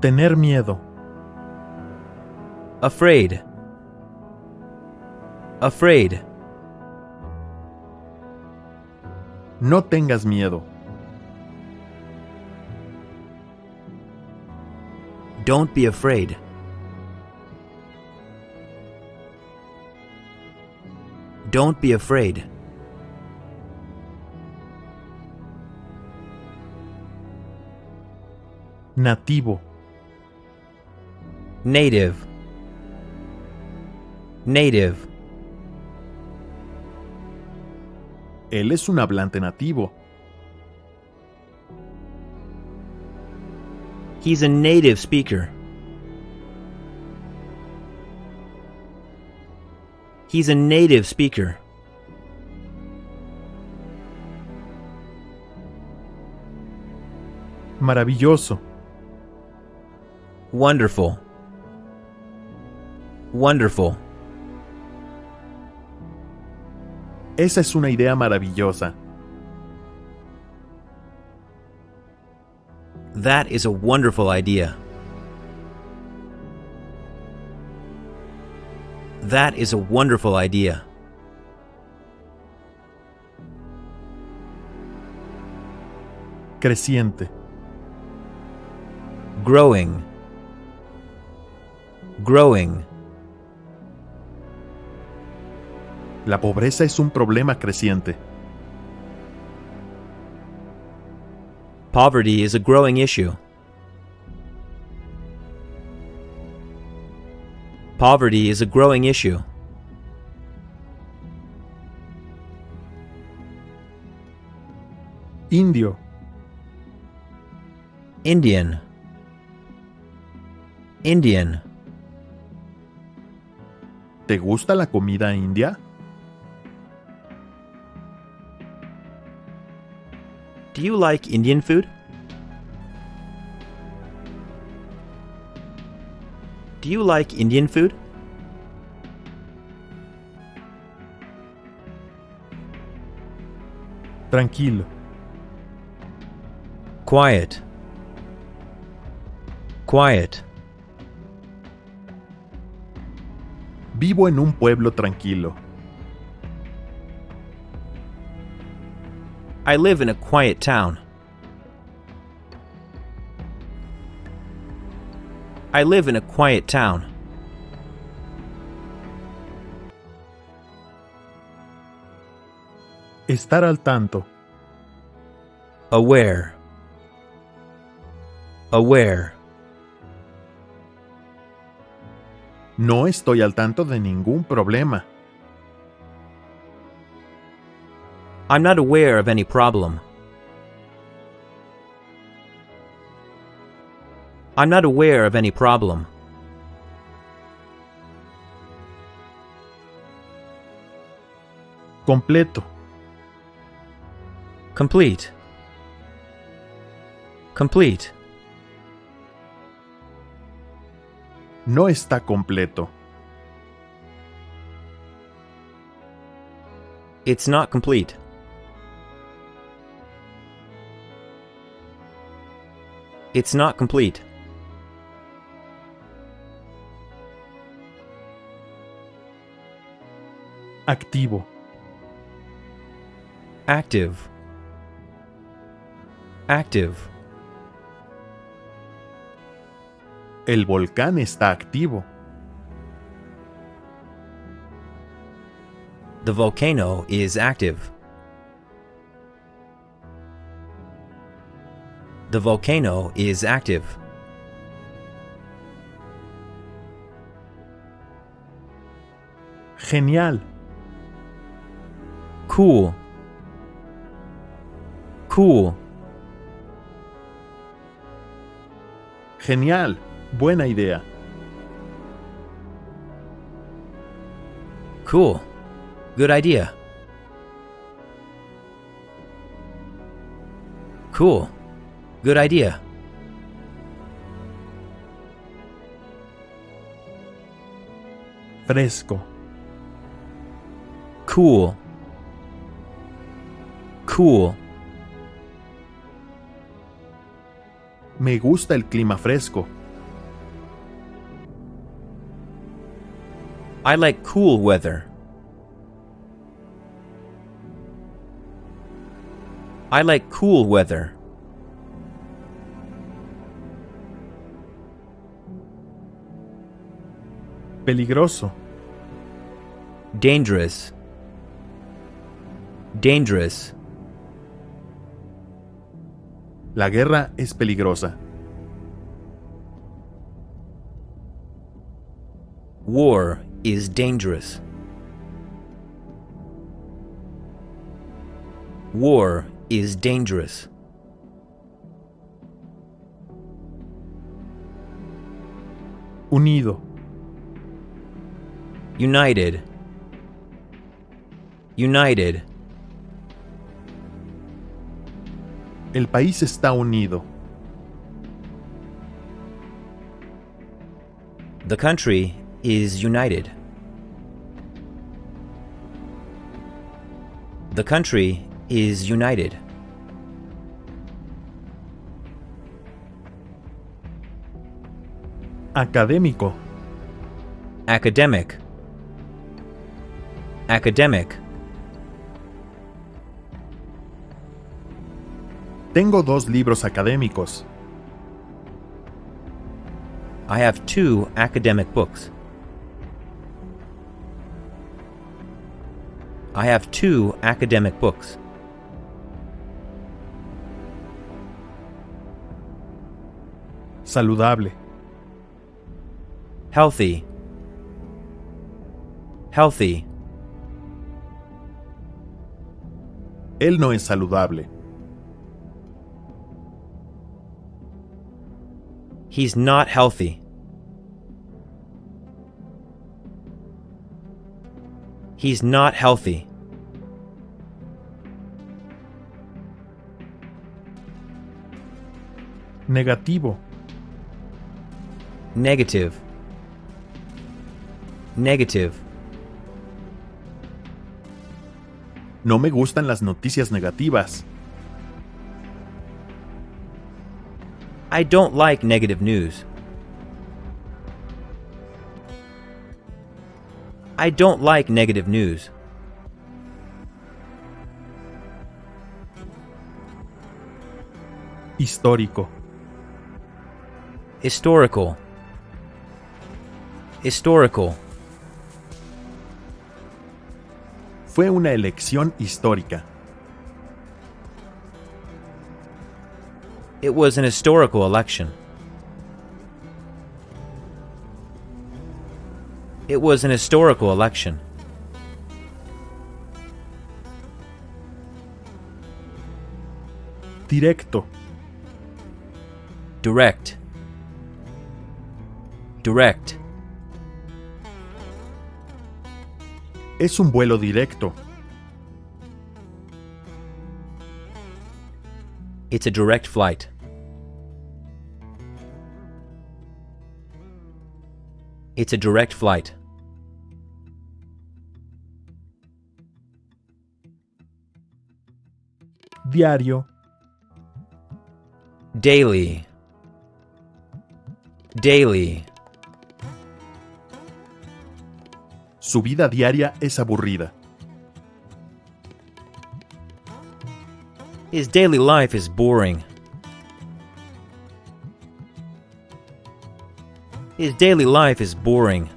Tener miedo. Afraid. Afraid. No tengas miedo. Don't be afraid. Don't be afraid. Nativo. Native. Native. Él es un hablante nativo. He's a native speaker. He's a native speaker. Maravilloso. Wonderful. Wonderful. Esa es una idea maravillosa. That is a wonderful idea. That is a wonderful idea. Creciente. Growing. Growing. La pobreza es un problema creciente. Poverty is a growing issue. Poverty is a growing issue. Indio. Indian. Indian. ¿Te gusta la comida india? Do you like Indian food? Do you like Indian food? Tranquilo. Quiet. Quiet. Vivo en un pueblo tranquilo. I live in a quiet town. I live in a quiet town. Estar al tanto. Aware. Aware. No estoy al tanto de ningún problema. I'm not aware of any problem. I'm not aware of any problem. Completo. Complete. Complete. No está completo. It's not complete. It's not complete. Activo. Active. Active. El volcán está activo. The volcano is active. The volcano is active. Genial. Cool. Cool. Genial. Buena idea. Cool. Good idea. Cool. Good idea. Fresco. Cool. Cool. Me gusta el clima fresco. I like cool weather. I like cool weather. Peligroso. Dangerous. Dangerous. La guerra es peligrosa. War is dangerous. War is dangerous. Unido. United. United. El país está unido. The country is united. The country is united. Académico. Academic. Academic. Tengo dos libros académicos. I have two academic books. I have two academic books. Saludable. Healthy. Healthy. Él no es saludable. He's not healthy. He's not healthy. Negativo. Negative. Negative. No me gustan las noticias negativas. I don't like negative news. I don't like negative news. Histórico. Historical. Historical. Fue una elección histórica. It was an historical election. It was an historical election. Directo. Direct. Direct. Es un vuelo directo. It's a direct flight. It's a direct flight. Diario. Daily. Daily. Su vida diaria es aburrida. His daily life is boring. His daily life is boring.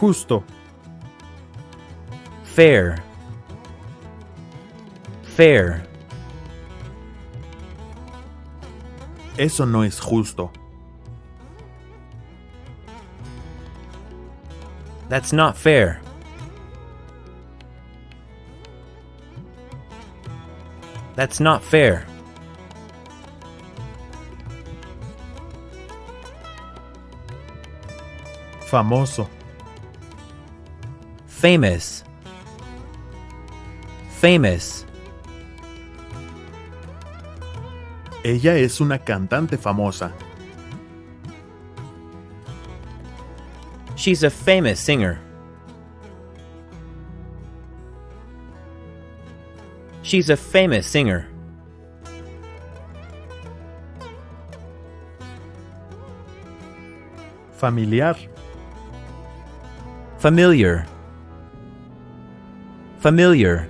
Justo. Fair. Fair. Eso no es justo. That's not fair. That's not fair. Famoso. Famous. Famous. Ella es una cantante famosa. She's a famous singer. She's a famous singer. Familiar. Familiar. Familiar.